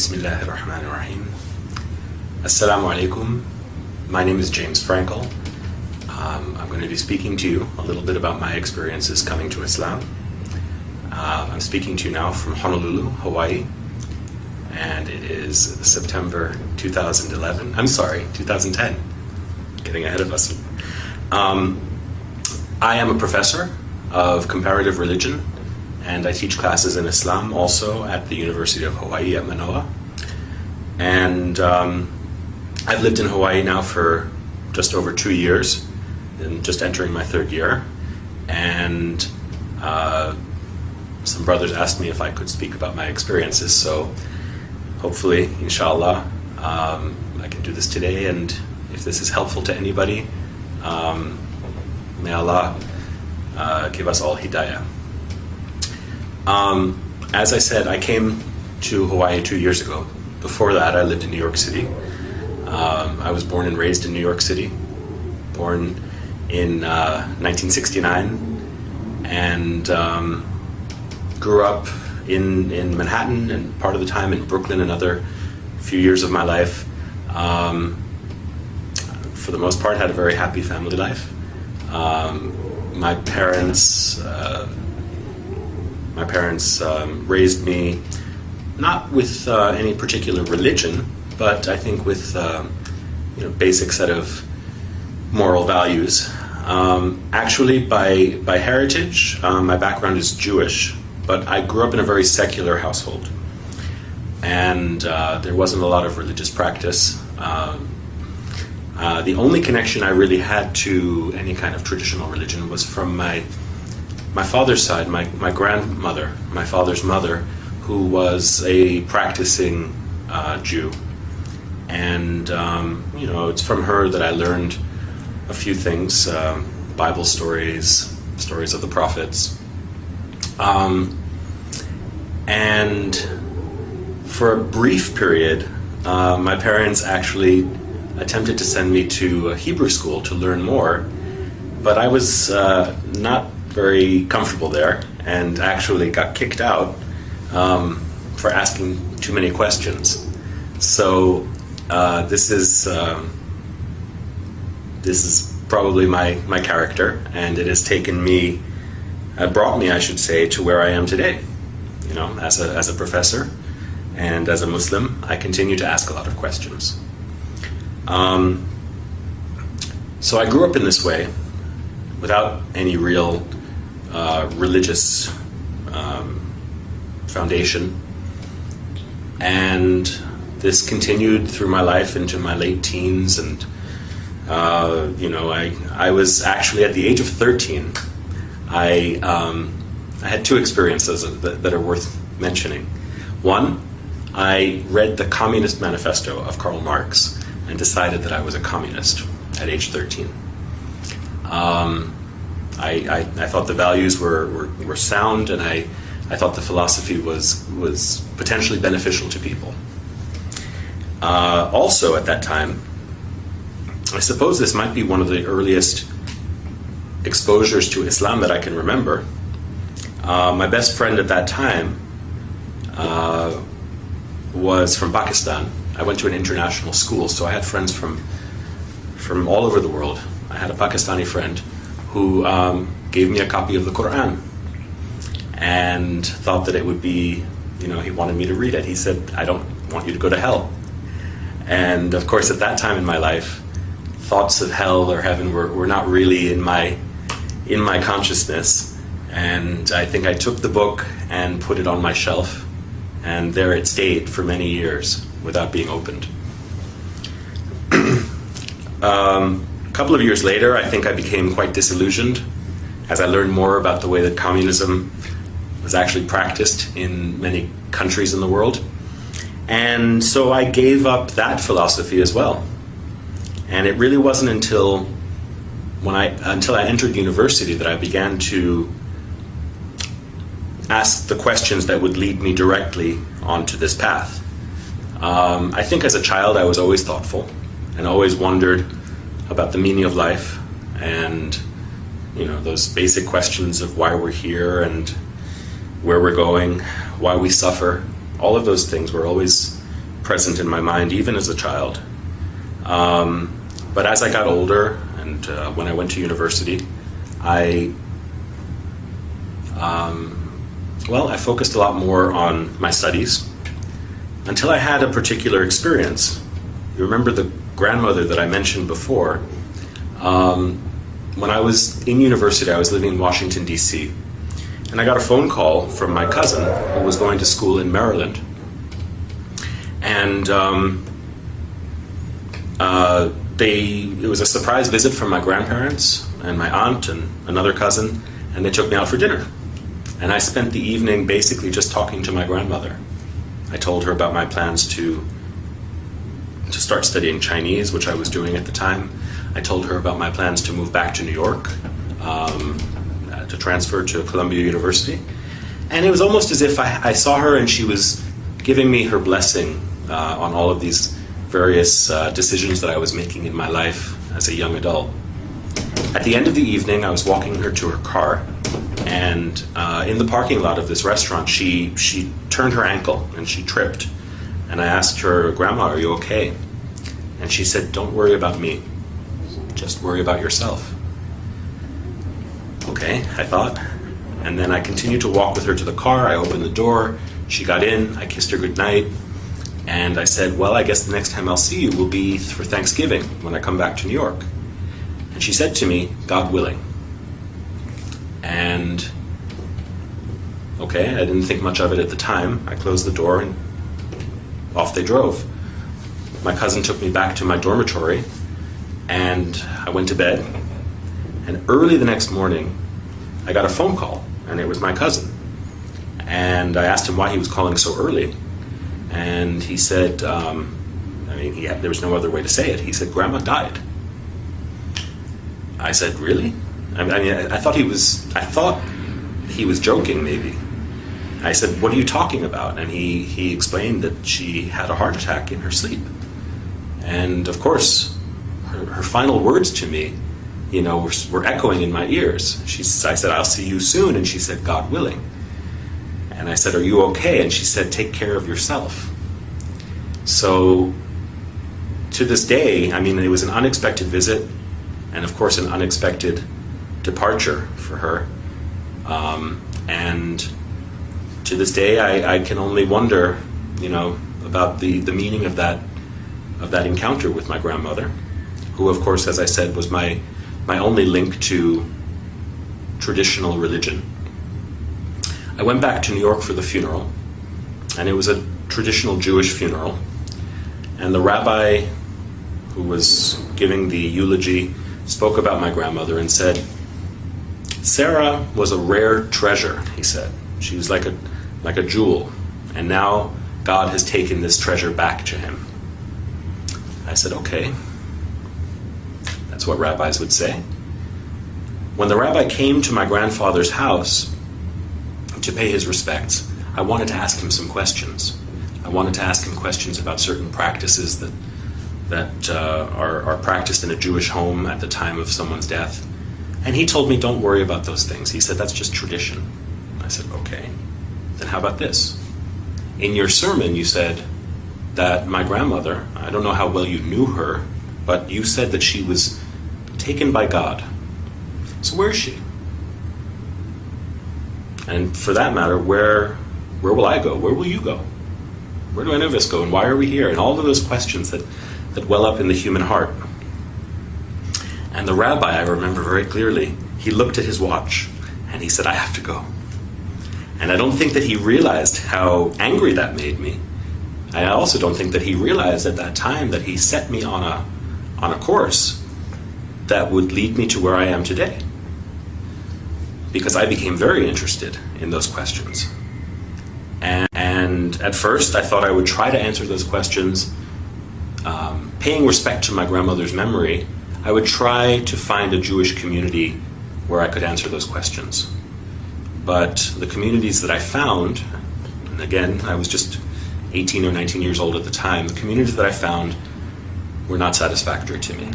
Bismillah ar-Rahman ar-Rahim. Assalamu alaikum. My name is James Frankel. Um, I'm going to be speaking to you a little bit about my experiences coming to Islam. Uh, I'm speaking to you now from Honolulu, Hawaii, and it is September 2011. I'm sorry, 2010. Getting ahead of us. Um, I am a professor of comparative religion and I teach classes in Islam also at the University of Hawaii at Manoa. And um, I've lived in Hawaii now for just over two years, and just entering my third year. And uh, some brothers asked me if I could speak about my experiences, so hopefully, inshallah, um, I can do this today. And if this is helpful to anybody, um, may Allah uh, give us all hidayah. Um, as I said, I came to Hawaii two years ago. Before that, I lived in New York City. Um, I was born and raised in New York City, born in uh, 1969, and um, grew up in, in Manhattan and part of the time in Brooklyn, another few years of my life. Um, for the most part, had a very happy family life. Um, my parents uh, my parents um, raised me not with uh, any particular religion, but I think with uh, you know basic set of moral values. Um, actually, by by heritage, um, my background is Jewish, but I grew up in a very secular household, and uh, there wasn't a lot of religious practice. Um, uh, the only connection I really had to any kind of traditional religion was from my my father's side, my, my grandmother, my father's mother, who was a practicing uh, Jew. And, um, you know, it's from her that I learned a few things um, Bible stories, stories of the prophets. Um, and for a brief period, uh, my parents actually attempted to send me to a Hebrew school to learn more, but I was uh, not very comfortable there and actually got kicked out um, for asking too many questions. So uh, this is um, this is probably my my character, and it has taken me, uh, brought me, I should say, to where I am today. You know, as a as a professor and as a Muslim, I continue to ask a lot of questions. Um, so I grew up in this way, without any real uh, religious um, foundation. And this continued through my life into my late teens. And, uh, you know, I, I was actually at the age of 13, I, um, I had two experiences that, that are worth mentioning. One, I read the Communist Manifesto of Karl Marx and decided that I was a communist at age 13. Um, I, I, I thought the values were, were, were sound, and I, I thought the philosophy was, was potentially beneficial to people. Uh, also, at that time, I suppose this might be one of the earliest exposures to Islam that I can remember. Uh, my best friend at that time uh, was from Pakistan. I went to an international school, so I had friends from from all over the world. I had a Pakistani friend who um, gave me a copy of the Quran and thought that it would be, you know, he wanted me to read it. He said, I don't want you to go to hell. And of course, at that time in my life, thoughts of hell or heaven were, were not really in my, in my consciousness. And I think I took the book and put it on my shelf, and there it stayed for many years without being opened. um, a couple of years later, I think I became quite disillusioned as I learned more about the way that communism was actually practiced in many countries in the world. And so I gave up that philosophy as well. And it really wasn't until when I until I entered university that I began to ask the questions that would lead me directly onto this path. Um, I think as a child I was always thoughtful and always wondered about the meaning of life and you know those basic questions of why we're here and where we're going, why we suffer. All of those things were always present in my mind even as a child. Um, but as I got older and uh, when I went to university, I um, well, I focused a lot more on my studies until I had a particular experience. You remember the grandmother that I mentioned before? Um, when I was in university, I was living in Washington, D.C., and I got a phone call from my cousin who was going to school in Maryland. And um, uh, they, it was a surprise visit from my grandparents and my aunt and another cousin, and they took me out for dinner. And I spent the evening basically just talking to my grandmother. I told her about my plans to to start studying Chinese, which I was doing at the time. I told her about my plans to move back to New York, um, to transfer to Columbia University. And it was almost as if I, I saw her and she was giving me her blessing uh, on all of these various uh, decisions that I was making in my life as a young adult. At the end of the evening, I was walking her to her car, and uh, in the parking lot of this restaurant, she she turned her ankle and she tripped. And I asked her, "Grandma, are you okay?" And she said, "Don't worry about me. Just worry about yourself." Okay, I thought. And then I continued to walk with her to the car. I opened the door. She got in. I kissed her goodnight. And I said, Well, I guess the next time I'll see you will be for Thanksgiving when I come back to New York. And she said to me, God willing. And okay, I didn't think much of it at the time. I closed the door and off they drove. My cousin took me back to my dormitory and I went to bed. And early the next morning, I got a phone call, and it was my cousin. And I asked him why he was calling so early. And he said, um, I mean, he had, there was no other way to say it. He said, Grandma died. I said, Really? I mean, I, thought he was. I thought he was joking, maybe. I said, "What are you talking about?" And he he explained that she had a heart attack in her sleep, and of course, her, her final words to me, you know, were, were echoing in my ears. She, I said, "I'll see you soon," and she said, "God willing." And I said, "Are you okay?" And she said, "Take care of yourself." So, to this day, I mean, it was an unexpected visit, and of course, an unexpected departure for her. Um, and to this day, I, I, can only wonder, you know, about the, the meaning of that of that encounter with my grandmother, who, of course, as I said, was my my only link to traditional religion. I went back to New York for the funeral, and it was a traditional Jewish funeral. And the rabbi who was giving the eulogy spoke about my grandmother and said, Sarah was a rare treasure, he said. She was like a, like a jewel, and now God has taken this treasure back to him. I said, okay. That's what rabbis would say. When the rabbi came to my grandfather's house to pay his respects, I wanted to ask him some questions. I wanted to ask him questions about certain practices that, that uh, are, are practiced in a Jewish home at the time of someone's death. And he told me, don't worry about those things. He said, that's just tradition. I said, okay. Then how about this? In your sermon, you said that my grandmother, I don't know how well you knew her, but you said that she was taken by God. So where is she? And for that matter, where where will I go? Where will you go? Where do any of us go? And why are we here? And all of those questions that, that well up in the human heart. And the rabbi, I remember very clearly, he looked at his watch and he said, I have to go. And I don't think that he realized how angry that made me. I also don't think that he realized at that time that he set me on a, on a course that would lead me to where I am today. Because I became very interested in those questions. And, and at first, I thought I would try to answer those questions, um, paying respect to my grandmother's memory I would try to find a Jewish community where I could answer those questions. But the communities that I found, and again, I was just 18 or 19 years old at the time, the communities that I found were not satisfactory to me.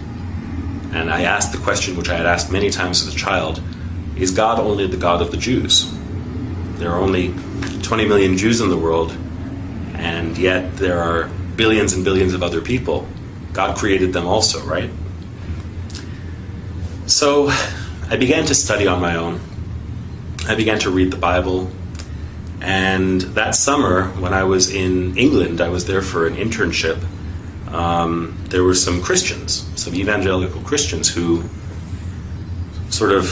And I asked the question, which I had asked many times as a child is God only the God of the Jews? There are only 20 million Jews in the world, and yet there are billions and billions of other people. God created them also, right? So I began to study on my own. I began to read the Bible. And that summer, when I was in England, I was there for an internship. Um, there were some Christians, some evangelical Christians, who sort of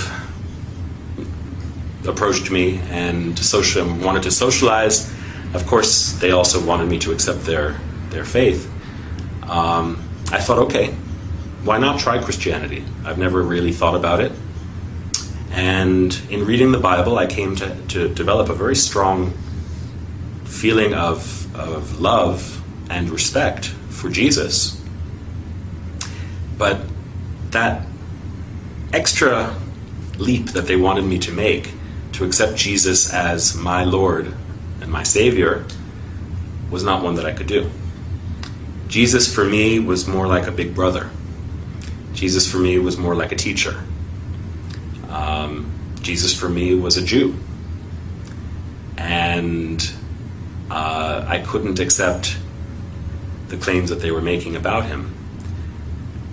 approached me and social, wanted to socialize. Of course, they also wanted me to accept their their faith. Um, I thought, okay, why not try Christianity? I've never really thought about it. And in reading the Bible, I came to, to develop a very strong feeling of, of love and respect for Jesus. But that extra leap that they wanted me to make to accept Jesus as my Lord and my Savior was not one that I could do. Jesus for me was more like a big brother. Jesus for me was more like a teacher. Um, Jesus for me was a Jew. And uh, I couldn't accept the claims that they were making about him.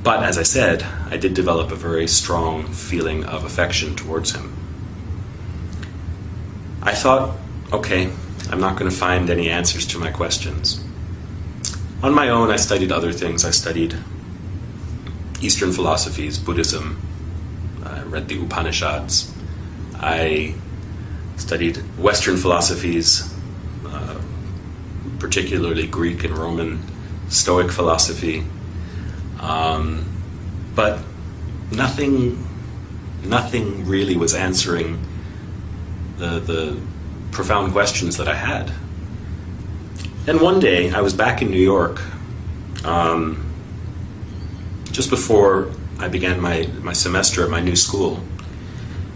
But as I said, I did develop a very strong feeling of affection towards him. I thought, okay, I'm not going to find any answers to my questions. On my own, I studied other things. I studied Eastern philosophies, Buddhism, I read the Upanishads. I studied Western philosophies, uh, particularly Greek and Roman Stoic philosophy. Um, but nothing, nothing really was answering the, the profound questions that I had. And one day, I was back in New York, um, just before I began my, my semester at my new school.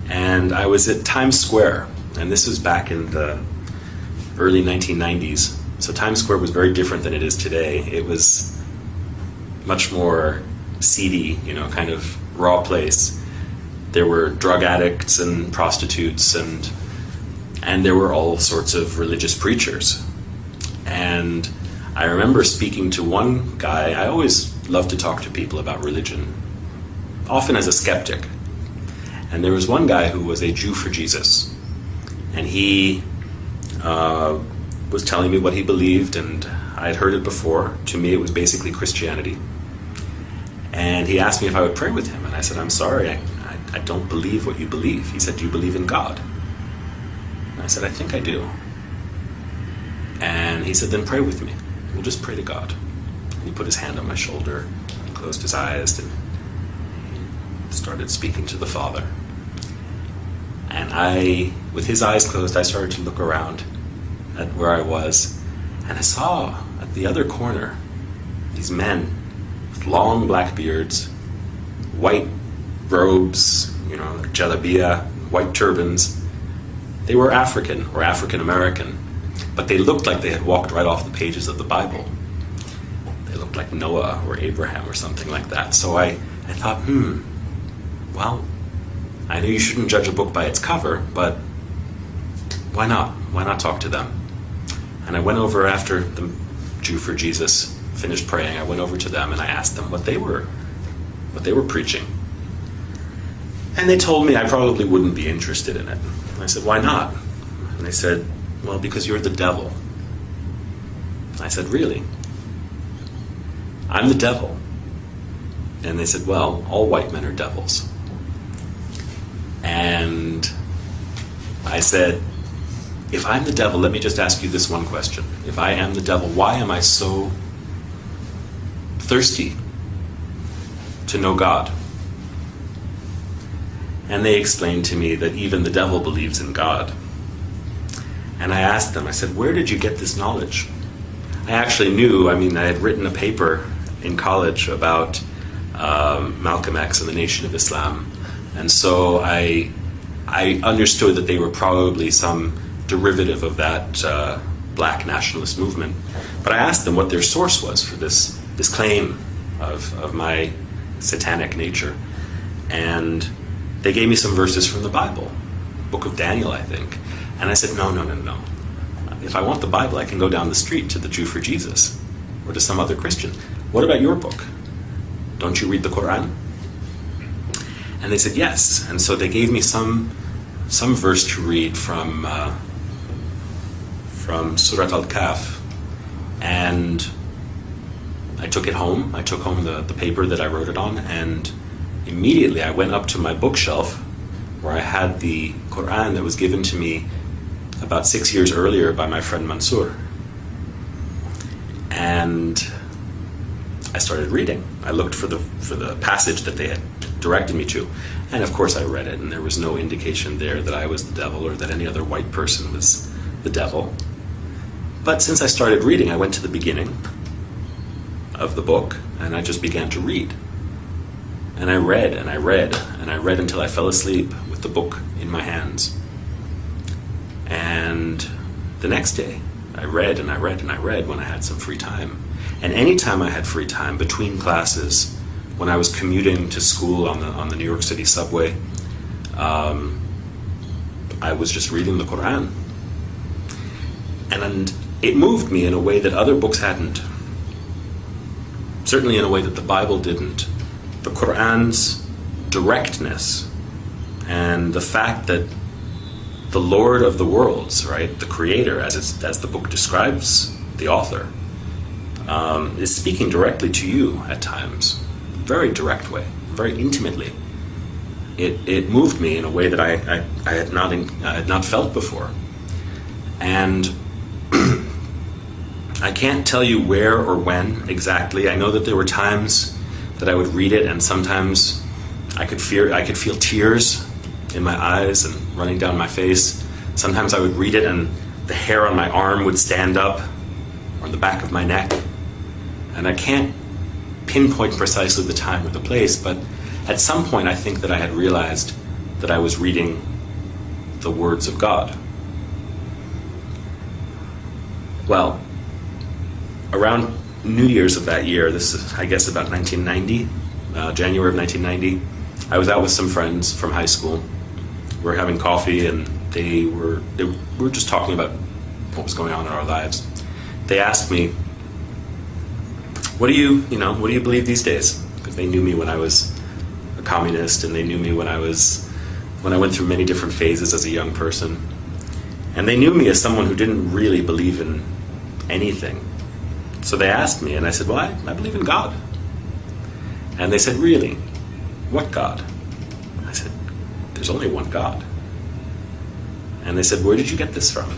And I was at Times Square, and this was back in the early 1990s. So Times Square was very different than it is today. It was much more seedy, you know, kind of raw place. There were drug addicts and prostitutes and and there were all sorts of religious preachers. And I remember speaking to one guy. I always love to talk to people about religion, often as a skeptic. And there was one guy who was a Jew for Jesus. And he uh, was telling me what he believed, and I had heard it before. To me, it was basically Christianity. And he asked me if I would pray with him. And I said, I'm sorry, I, I, I don't believe what you believe. He said, Do you believe in God? And I said, I think I do. And he said, Then pray with me. We'll just pray to God. And he put his hand on my shoulder, and closed his eyes, and started speaking to the Father. And I, with his eyes closed, I started to look around at where I was, and I saw at the other corner these men with long black beards, white robes, you know, jalabiya, white turbans. They were African or African American, but they looked like they had walked right off the pages of the Bible. They looked like Noah or Abraham or something like that. So I, I thought, hmm, well, I know you shouldn't judge a book by its cover, but why not? Why not talk to them? And I went over after the Jew for Jesus finished praying. I went over to them and I asked them what they were, what they were preaching. And they told me I probably wouldn't be interested in it. I said, why not? And they said, well, because you're the devil. I said, really? I'm the devil. And they said, well, all white men are devils. And I said, if I'm the devil, let me just ask you this one question. If I am the devil, why am I so thirsty to know God? And they explained to me that even the devil believes in God. And I asked them, I said, where did you get this knowledge? I actually knew, I mean, I had written a paper in college about um, Malcolm X and the Nation of Islam. And so I, I understood that they were probably some derivative of that uh, black nationalist movement. But I asked them what their source was for this, this claim of, of my satanic nature. And they gave me some verses from the Bible, Book of Daniel, I think. And I said, no, no, no, no. If I want the Bible, I can go down the street to the Jew for Jesus. or to some other Christian, What about your book? Don't you read the Quran? And they said, Yes. And so they gave me some, some verse to read from, uh, from Surat Al Kahf. And I took it home. I took home the, the paper that I wrote it on, and immediately I went up to my bookshelf where I had the Quran that was given to me about six years earlier by my friend Mansour. And I started reading. I looked for the for the passage that they had directed me to, and of course I read it, and there was no indication there that I was the devil or that any other white person was the devil. But since I started reading, I went to the beginning of the book and I just began to read. And I read and I read and I read until I fell asleep with the book in my hands. And the next day, I read and I read and I read when I had some free time. And any time I had free time between classes, when I was commuting to school on the, on the New York City subway, um, I was just reading the Quran. And, And it moved me in a way that other books hadn't. Certainly in a way that the Bible didn't. The Quran's directness and the fact that the Lord of the worlds, right, the Creator, as, as the book describes the author, um, is speaking directly to you at times, very direct way, very intimately. It, it moved me in a way that I, I, I had not in, I had not felt before, and I can't tell you where or when exactly. I know that there were times that I would read it, and sometimes I could fear I could feel tears in my eyes and running down my face. Sometimes I would read it, and the hair on my arm would stand up, or the back of my neck. And I can't pinpoint precisely the time or the place, but at some point I think that I had realized that I was reading the words of God. Well, around New Year's of that year, this is, I guess, about 1990, uh, January of 1990, I was out with some friends from high school. We were having coffee, and they were they were just talking about what was going on in our lives. They asked me, "What do you, you know, what do you believe these days?" Because they knew me when I was a communist, and they knew me when I was when I went through many different phases as a young person, and they knew me as someone who didn't really believe in anything so they asked me, and I said, Well, I, I believe in God. And they said, Really? What God? I said, There's only one God. And they said, Where did you get this from?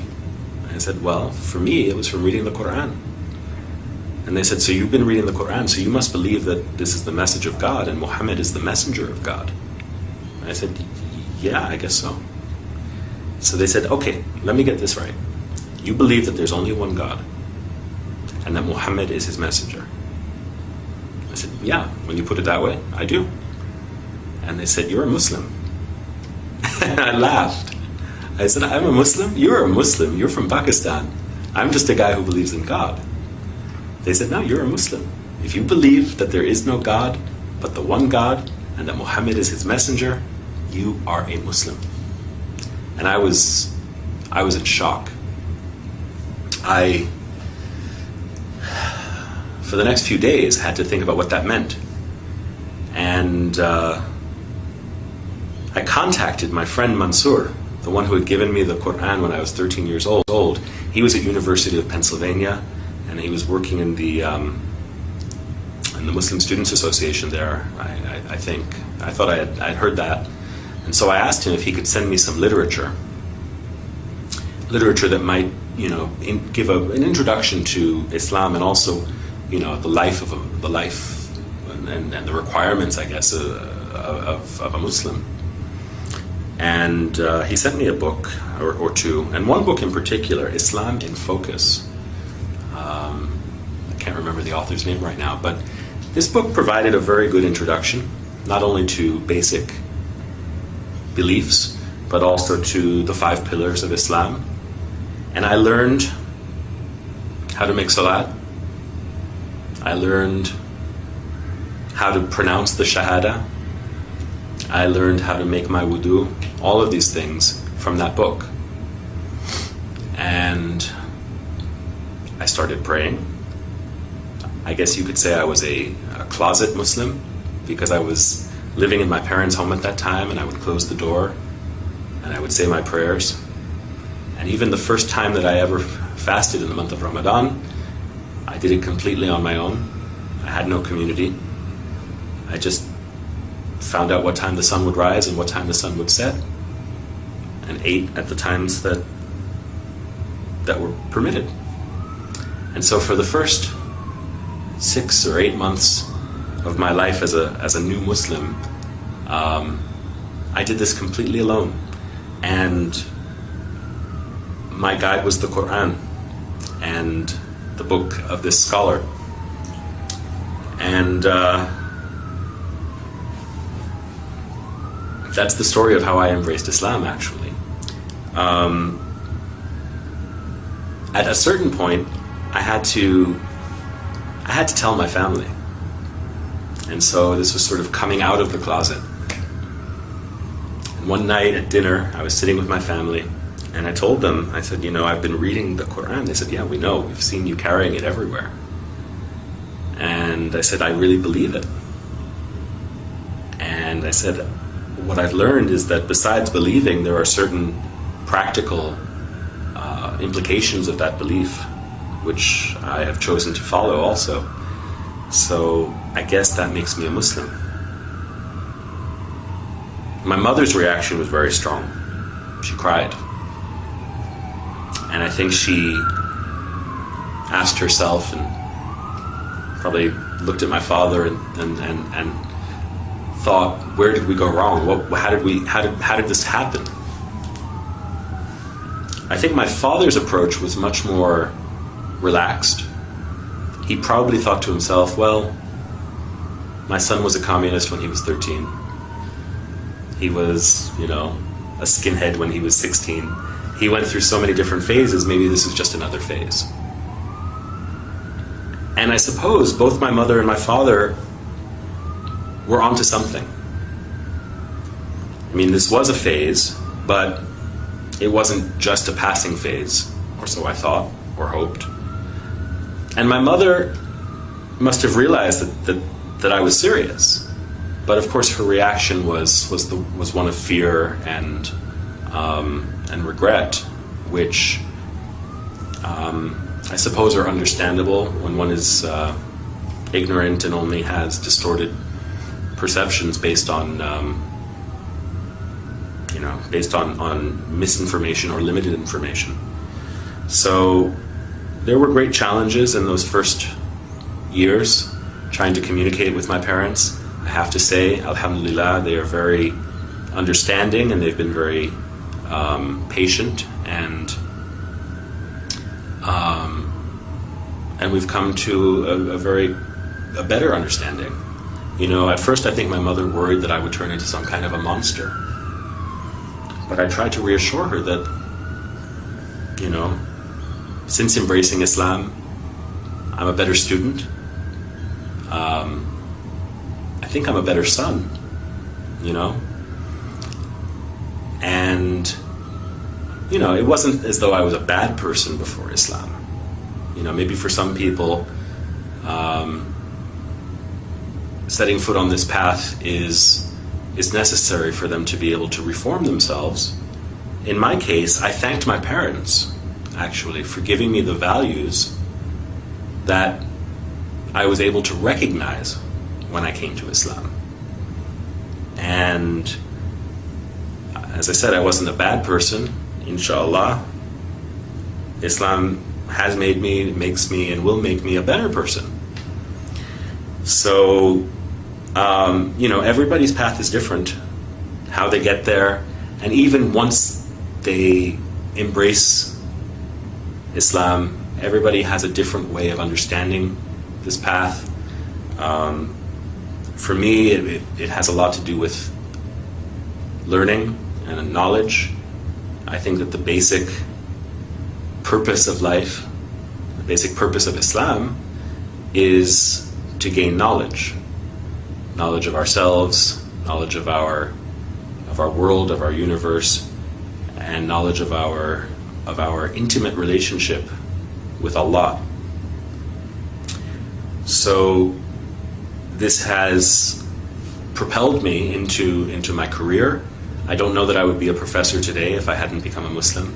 I said, Well, for me, it was from reading the Quran. And they said, So you've been reading the Quran, so you must believe that this is the message of God and Muhammad is the messenger of God. I said, Yeah, I guess so. So they said, Okay, let me get this right. You believe that there's only one God and that Muhammad is his messenger. I said, Yeah, when you put it that way, I do. And they said, You're a Muslim. and I laughed. I said, I'm a Muslim? You're a Muslim. You're from Pakistan. I'm just a guy who believes in God. They said, No, you're a Muslim. If you believe that there is no God but the one God and that Muhammad is his messenger, you are a Muslim. And I was I was in shock. I for the next few days, had to think about what that meant. And uh, I contacted my friend Mansour, the one who had given me the Quran when I was 13 years old. He was at University of Pennsylvania, and he was working in the um, in the Muslim Students Association there. I, I, I think I thought I had I'd heard that, and so I asked him if he could send me some literature, literature that might you know in, give a, an introduction to Islam and also you know the life of a, the life and, and the requirements, I guess, uh, of, of a Muslim. And uh, he sent me a book or, or, two, and one book in particular, Islam in Focus. Um, I can't remember the author's name right now, but this book provided a very good introduction, not only to basic beliefs, but also to the five pillars of Islam. And I learned how to make salat, I learned how to pronounce the Shahada. I learned how to make my wudu. All of these things from that book. And I started praying. I guess you could say I was a, a closet Muslim because I was living in my parents' home at that time and I would close the door and I would say my prayers. And even the first time that I ever fasted in the month of Ramadan, I did it completely on my own. I had no community. I just found out what time the sun would rise and what time the sun would set and ate at the times that that were permitted. And so for the first six or eight months of my life as a, as a new Muslim, um, I did this completely alone. And my guide was the Quran and the book of this scholar. And uh, that's the story of how I embraced Islam, actually. Um, at a certain point, I had to I had to tell my family. And so this was sort of coming out of the closet. And one night at dinner, I was sitting with my family, and I told them, I said, you know, I've been reading the Quran. They said, yeah, we know. We've seen you carrying it everywhere. And I said, I really believe it. And I said, what I've learned is that besides believing, there are certain practical uh, implications of that belief, which I have chosen to follow also. So I guess that makes me a Muslim. My mother's reaction was very strong. She cried. I think she asked herself and probably looked at my father and, and, and, and thought, where did we go wrong? What, how, did we, how, did, how did this happen? I think my father's approach was much more relaxed. He probably thought to himself, well, my son was a communist when he was 13. He was, you know, a skinhead when he was 16. He went through so many different phases, maybe this is just another phase. And I suppose both my mother and my father were onto something. I mean, this was a phase, but it wasn't just a passing phase, or so I thought or hoped. And my mother must have realized that, that, that I was serious. But of course, her reaction was, was, the, was one of fear and, um, and regret, which um, I suppose are understandable when one is uh, ignorant and only has distorted perceptions based on um, you know, based on, on misinformation or limited information. So there were great challenges in those first years trying to communicate with my parents. I have to say, Alhamdulillah, they are very understanding and they've been very um, patient and um, and we've come to a, a very a better understanding. You know, at first I think my mother worried that I would turn into some kind of a monster but I tried to reassure her that, you know, since embracing Islam, I'm a better student. Um, I think I'm a better son, you know? And, you know, it wasn't as though I was a bad person before Islam. You know, maybe for some people, um, setting foot on this path is is necessary for them to be able to reform themselves. In my case, I thanked my parents, actually, for giving me the values that I was able to recognize when I came to Islam. And as I said, I wasn't a bad person, inshallah. Islam has made me, makes me, and will make me a better person. So um, you know, everybody's path is different, how they get there, and even once they embrace Islam, everybody has a different way of understanding this path. Um, for me, it, it, it has a lot to do with learning and knowledge. I think that the basic purpose of life, the basic purpose of Islam, is to gain knowledge knowledge of ourselves, knowledge of our of our world, of our universe, and knowledge of our of our intimate relationship with Allah. So this has propelled me into into my career. I don't know that I would be a professor today if I hadn't become a Muslim.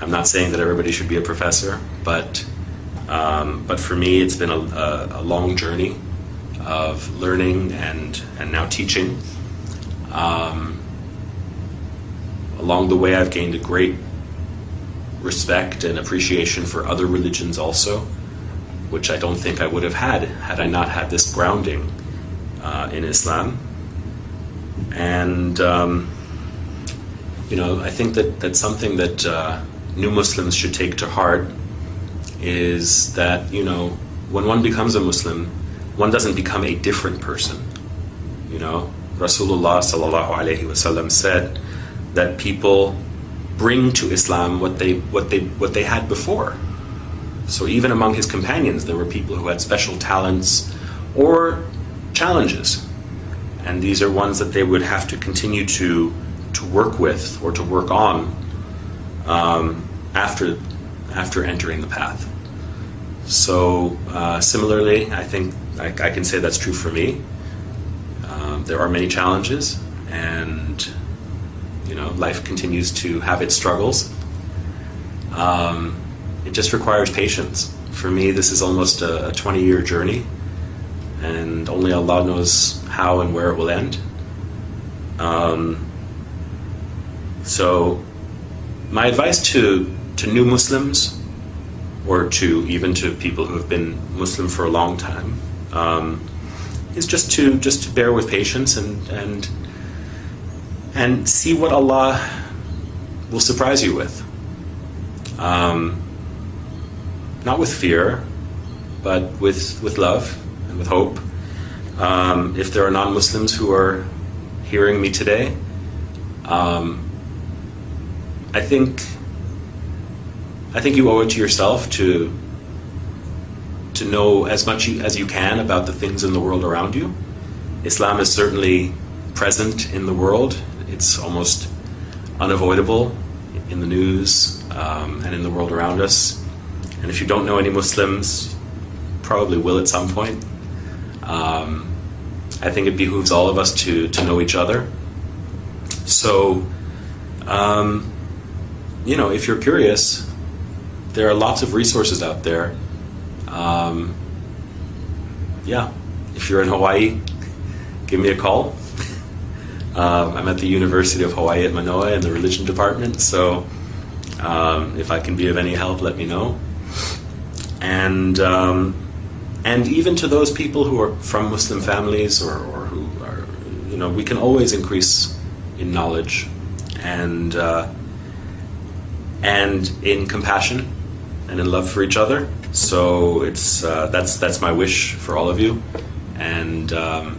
I'm not saying that everybody should be a professor, but um, but for me, it's been a, a, a, long journey of learning and and now teaching. Um, along the way, I've gained a great respect and appreciation for other religions also, which I don't think I would have had had I not had this grounding uh, in Islam. And um, you know, I think that that's something that uh, new Muslims should take to heart is that you know when one becomes a Muslim, one doesn't become a different person. You know, Rasulullah said that people bring to Islam what they what they what they had before. So even among his companions, there were people who had special talents or challenges, and these are ones that they would have to continue to to work with or to work on um, after after entering the path. So uh, similarly, I think I, I, can say that's true for me. Um, there are many challenges, and you know, life continues to have its struggles. Um, it just requires patience. For me, this is almost a 20 year journey, and only Allah knows how and where it will end. Um, so, my advice to, to new Muslims, or to even to people who have been Muslim for a long time, um, is just to just to bear with patience and and and see what Allah will surprise you with. Um, not with fear, but with, with love and with hope. Um, if there are non Muslims who are hearing me today, um, I think I think you owe it to yourself to to know as much as you can about the things in the world around you. Islam is certainly present in the world it's almost unavoidable in the news um, and in the world around us. And if you don't know any Muslims, probably will at some point. Um, I think it behooves all of us to, to know each other. So, um, you know, if you're curious, there are lots of resources out there. Um, yeah, if you're in Hawaii, give me a call. Um, I'm at the University of Hawaii at Manoa in the religion department, so um, if I can be of any help, let me know. And um, and even to those people who are from Muslim families or, or, who are, you know, we can always increase in knowledge and uh, and in compassion and in love for each other. So it's uh, that's that's my wish for all of you, and. Um,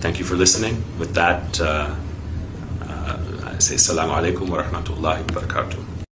Thank you for listening. With that, uh, uh, I say Assalamu alaikum wa rahmatullahi wa barakatuh.